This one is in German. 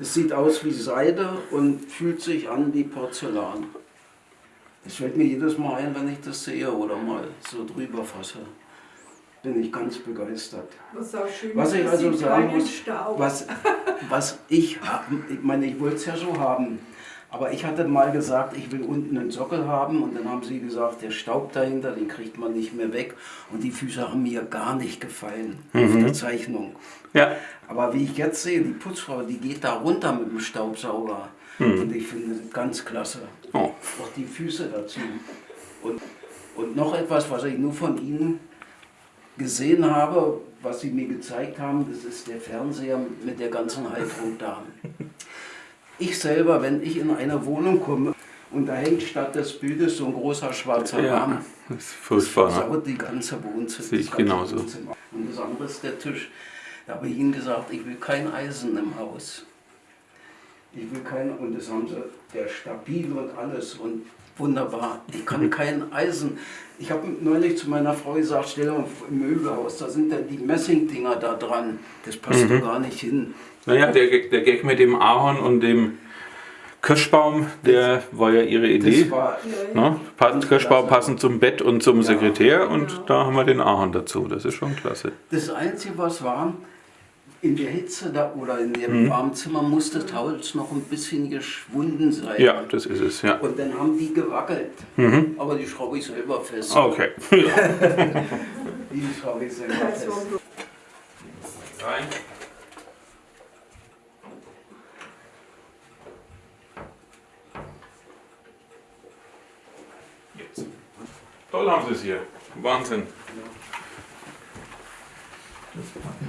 Das sieht aus wie Seide und fühlt sich an wie Porzellan. Das fällt mir jedes Mal ein, wenn ich das sehe oder mal so drüber fasse. Bin ich ganz begeistert. Was schön Was ich also sagen muss, was, was ich ich meine, ich wollte es ja so haben, aber ich hatte mal gesagt, ich will unten einen Sockel haben und dann haben sie gesagt, der Staub dahinter, den kriegt man nicht mehr weg und die Füße haben mir gar nicht gefallen auf der Zeichnung. Ja. Aber wie ich jetzt sehe, die Putzfrau, die geht da runter mit dem Staubsauger und ich finde das ganz klasse. Oh. Auch die Füße dazu. Und, und noch etwas, was ich nur von Ihnen gesehen habe, was Sie mir gezeigt haben, das ist der Fernseher mit der ganzen Halterung da. Ich selber, wenn ich in eine Wohnung komme und da hängt statt des Bildes so ein großer schwarzer Ja, Rahmen, das ist furchtbar. Ne? saut die ganze Wohnzimmer. Sehe ich das genauso. Wohnzimmer. Und das andere ist der Tisch. Da habe ich Ihnen gesagt, ich will kein Eisen im Haus. Ich will kein, und das haben sie, der stabil und alles und wunderbar. Ich kann kein Eisen. Ich habe neulich zu meiner Frau gesagt, stell dir mal im Möbelhaus, da sind dann die Messingdinger da dran. Das passt Mhm. doch gar nicht hin. Naja, der, Gag- der Gag mit dem Ahorn und dem Kirschbaum, der war ja ihre Idee. Das war, Ne? Passend Kirschbaum passend zum Bett und zum Sekretär und da haben wir den Ahorn dazu. Das ist schon klasse. das Einzige, was war, in der Hitze da, oder in dem mhm. warmen Zimmer muss das Holz noch ein bisschen geschwunden sein. Ja, das ist es, ja. Und dann haben die gewackelt. Mhm. Aber die schraube ich selber fest. Ah, okay. die schraube ich selber also, fest. Rein. Jetzt. Toll haben sie es hier. Wahnsinn. Ja.